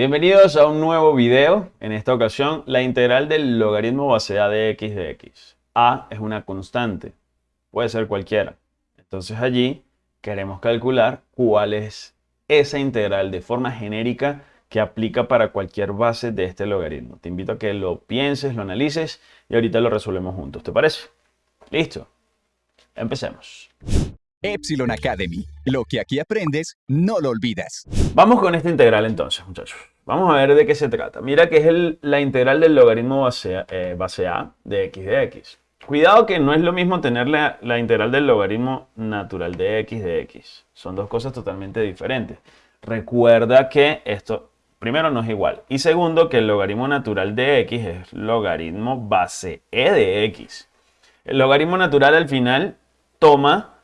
Bienvenidos a un nuevo video. En esta ocasión, la integral del logaritmo base a de x de x. a es una constante, puede ser cualquiera. Entonces allí queremos calcular cuál es esa integral de forma genérica que aplica para cualquier base de este logaritmo. Te invito a que lo pienses, lo analices y ahorita lo resolvemos juntos. ¿Te parece? ¿Listo? Empecemos. Epsilon Academy. Lo que aquí aprendes, no lo olvidas. Vamos con esta integral entonces, muchachos. Vamos a ver de qué se trata. Mira que es la integral del logaritmo base a, eh, base a, de x de x. Cuidado que no es lo mismo tener la, la, integral del logaritmo natural de x de x. Son dos cosas totalmente diferentes. Recuerda que esto, primero, no es igual. Y segundo, que el logaritmo natural de x es logaritmo base e de x. El logaritmo natural al final toma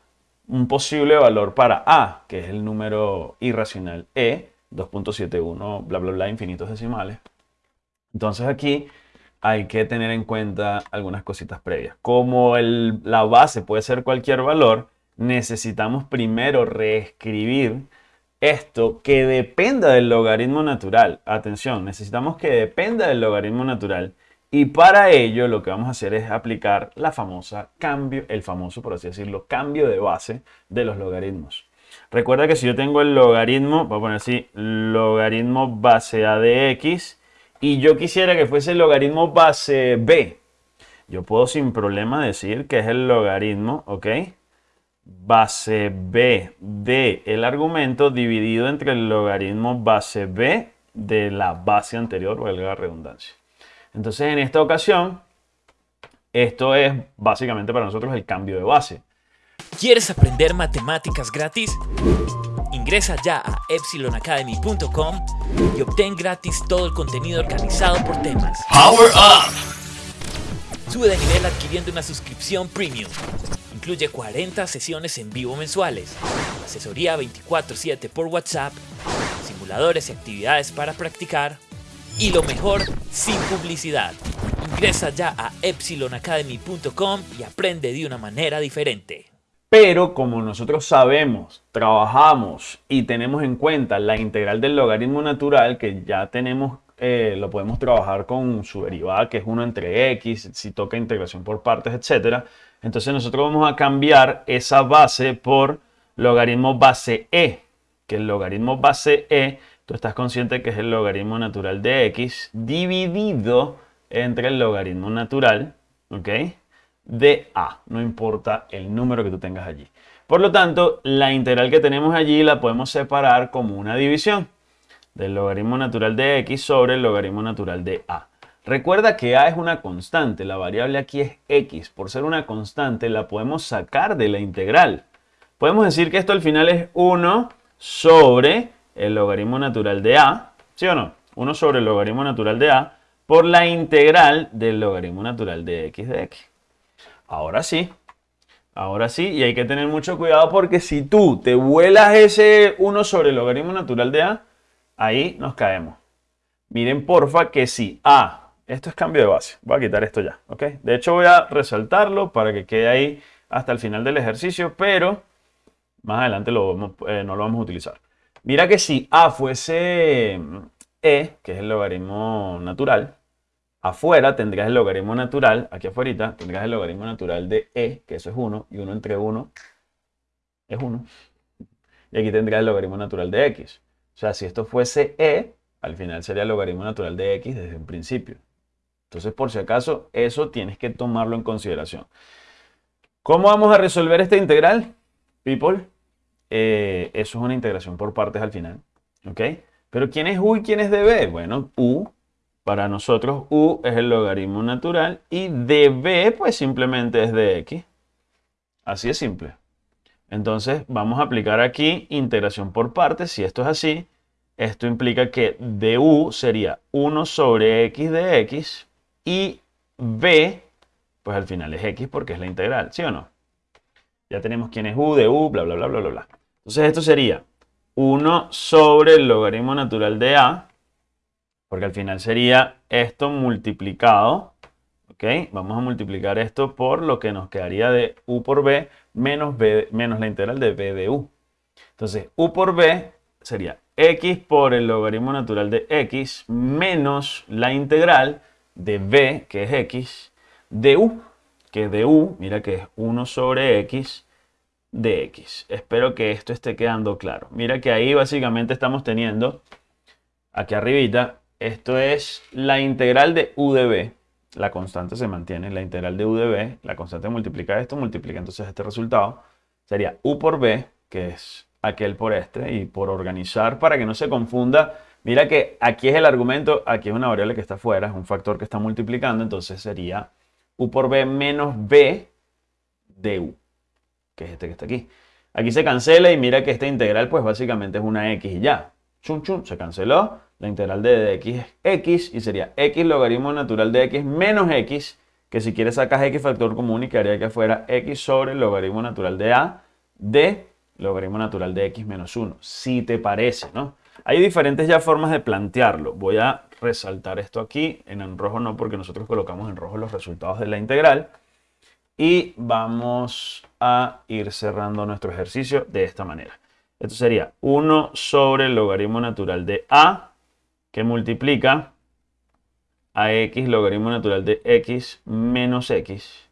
un posible valor para a, que es el número irracional e, 2.71, bla, bla, bla, infinitos decimales. Entonces aquí hay que tener en cuenta algunas cositas previas. Como el, la base puede ser cualquier valor, necesitamos primero reescribir esto que dependa del logaritmo natural. Atención, necesitamos que dependa del logaritmo natural y para ello lo que vamos a hacer es aplicar la famosa cambio, el famoso, por así decirlo, cambio de base de los logaritmos. Recuerda que si yo tengo el logaritmo, voy a poner así, logaritmo base a de x, y yo quisiera que fuese el logaritmo base b, yo puedo sin problema decir que es el logaritmo, ¿ok? Base b de el argumento dividido entre el logaritmo base b de la base anterior, valga la redundancia. Entonces en esta ocasión, esto es básicamente para nosotros el cambio de base. ¿Quieres aprender matemáticas gratis? Ingresa ya a epsilonacademy.com y obtén gratis todo el contenido organizado por temas. Power Up! Sube de nivel adquiriendo una suscripción premium. Incluye 40 sesiones en vivo mensuales, asesoría 24/7 por WhatsApp, simuladores y actividades para practicar, y lo mejor, sin publicidad. Ingresa ya a epsilonacademy.com y aprende de una manera diferente. Pero como nosotros sabemos, trabajamos y tenemos en cuenta la integral del logaritmo natural, que ya tenemos, eh, lo podemos trabajar con su derivada, que es 1 entre x, si toca integración por partes, etc. Entonces nosotros vamos a cambiar esa base por logaritmo base e, que el logaritmo base e tú estás consciente que es el logaritmo natural de x dividido entre el logaritmo natural, ¿ok? De a, no importa el número que tú tengas allí. Por lo tanto, la integral que tenemos allí la podemos separar como una división del logaritmo natural de x sobre el logaritmo natural de a. Recuerda que a es una constante, la variable aquí es x. Por ser una constante la podemos sacar de la integral. Podemos decir que esto al final es 1 sobre el logaritmo natural de a, ¿sí o no? 1 sobre el logaritmo natural de a por la integral del logaritmo natural de x de x. Ahora sí, ahora sí, y hay que tener mucho cuidado porque si tú te vuelas ese 1 sobre el logaritmo natural de a, ahí nos caemos. Miren porfa que si a, esto es cambio de base, voy a quitar esto ya, ¿ok? De hecho voy a resaltarlo para que quede ahí hasta el final del ejercicio, pero más adelante lo eh, no lo vamos a utilizar. Mira que si a fuese e, que es el logaritmo natural, afuera tendrías el logaritmo natural, aquí afuera tendrías el logaritmo natural de e, que eso es 1, y 1 entre 1 es 1. Y aquí tendrías el logaritmo natural de x. O sea, si esto fuese e, al final sería el logaritmo natural de x desde un principio. Entonces, por si acaso, eso tienes que tomarlo en consideración. ¿Cómo vamos a resolver esta integral, people? Eh, eso es una integración por partes al final. ¿Ok? Pero ¿quién es u y quién es db? Bueno, u, para nosotros u es el logaritmo natural y db pues simplemente es de x. Así es simple. Entonces vamos a aplicar aquí integración por partes. Si esto es así, esto implica que du sería 1 sobre x de x y b, pues al final es x porque es la integral, ¿sí o no? Ya tenemos quién es u de u, bla, bla, bla, bla, bla. Entonces esto sería 1 sobre el logaritmo natural de a, porque al final sería esto multiplicado, ¿ok? Vamos a multiplicar esto por lo que nos quedaría de u por b menos, b, menos la integral de b de u. Entonces u por b sería x por el logaritmo natural de x menos la integral de b, que es x, de u, que de u, mira que es 1 sobre x de x. Espero que esto esté quedando claro. Mira que ahí básicamente estamos teniendo, aquí arribita, esto es la integral de u de b. La constante se mantiene, la integral de u de b, la constante multiplica esto, multiplica entonces este resultado. Sería u por b, que es aquel por este, y por organizar para que no se confunda. Mira que aquí es el argumento, aquí es una variable que está afuera, es un factor que está multiplicando, entonces sería u por b menos b de u que es este que está aquí. Aquí se cancela y mira que esta integral pues básicamente es una x y ya. Chum, chum, se canceló. La integral de x es x y sería x logaritmo natural de x menos x, que si quieres sacas x factor común y quedaría que afuera x sobre el logaritmo natural de a de logaritmo natural de x menos 1, si te parece, ¿no? Hay diferentes ya formas de plantearlo. Voy a resaltar esto aquí, en rojo no, porque nosotros colocamos en rojo los resultados de la integral. Y vamos a ir cerrando nuestro ejercicio de esta manera. Esto sería 1 sobre el logaritmo natural de a, que multiplica a x logaritmo natural de x menos x.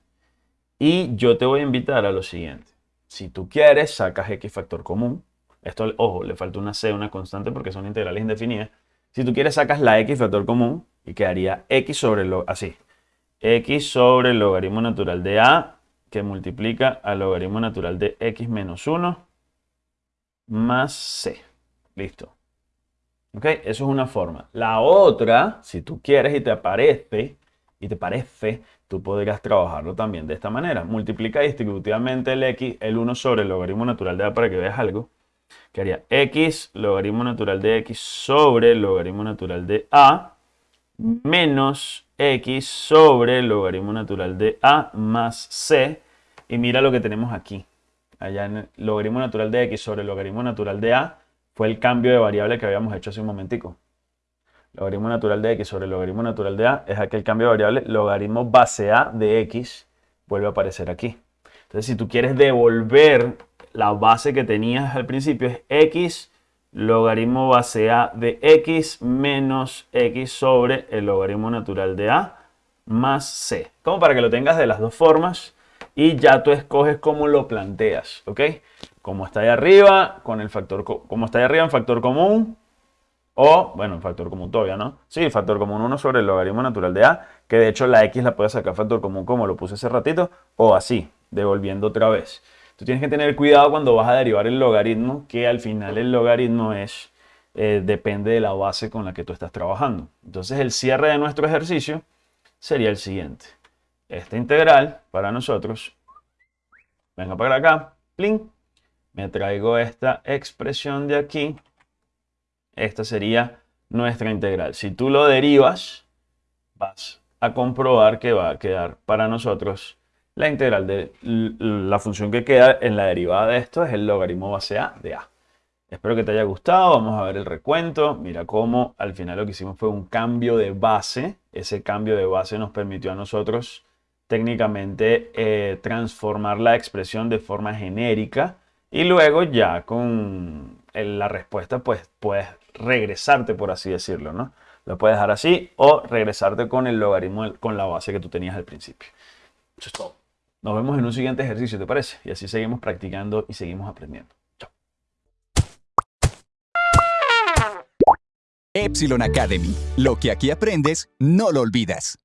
Y yo te voy a invitar a lo siguiente. Si tú quieres, sacas x factor común. Esto, ojo, le falta una c, una constante, porque son integrales indefinidas. Si tú quieres, sacas la x factor común y quedaría x sobre lo así x sobre el logaritmo natural de a que multiplica al logaritmo natural de x menos 1 más c. Listo. ¿Ok? Eso es una forma. La otra, si tú quieres y te aparece, y te parece, tú podrías trabajarlo también de esta manera. Multiplica distributivamente el x, el 1 sobre el logaritmo natural de a para que veas algo. Que haría x logaritmo natural de x sobre el logaritmo natural de a menos x sobre el logaritmo natural de a más c. Y mira lo que tenemos aquí. Allá en el logaritmo natural de x sobre el logaritmo natural de a fue el cambio de variable que habíamos hecho hace un momentico. Logaritmo natural de x sobre el logaritmo natural de a es aquel cambio de variable. Logaritmo base a de x vuelve a aparecer aquí. Entonces, si tú quieres devolver la base que tenías al principio, es x logaritmo base a de x menos x sobre el logaritmo natural de a más c. Como para que lo tengas de las dos formas y ya tú escoges cómo lo planteas, ¿ok? Como está ahí arriba, con el factor, como está ahí arriba en factor común, o, bueno, en factor común todavía, ¿no? Sí, factor común 1 sobre el logaritmo natural de a, que de hecho la x la puedes sacar factor común como lo puse hace ratito, o así, devolviendo otra vez. Tú tienes que tener cuidado cuando vas a derivar el logaritmo, que al final el logaritmo es, eh, depende de la base con la que tú estás trabajando. Entonces el cierre de nuestro ejercicio sería el siguiente. Esta integral para nosotros, venga para acá, plin, me traigo esta expresión de aquí. Esta sería nuestra integral. Si tú lo derivas, vas a comprobar que va a quedar para nosotros la integral de la función que queda en la derivada de esto es el logaritmo base a de a. Espero que te haya gustado. Vamos a ver el recuento. Mira cómo al final lo que hicimos fue un cambio de base. Ese cambio de base nos permitió a nosotros técnicamente eh, transformar la expresión de forma genérica. Y luego ya con la respuesta pues puedes regresarte por así decirlo. ¿no? Lo puedes dejar así o regresarte con el logaritmo con la base que tú tenías al principio. Eso es todo. Nos vemos en un siguiente ejercicio, ¿te parece? Y así seguimos practicando y seguimos aprendiendo. Chao. Epsilon Academy. Lo que aquí aprendes, no lo olvidas.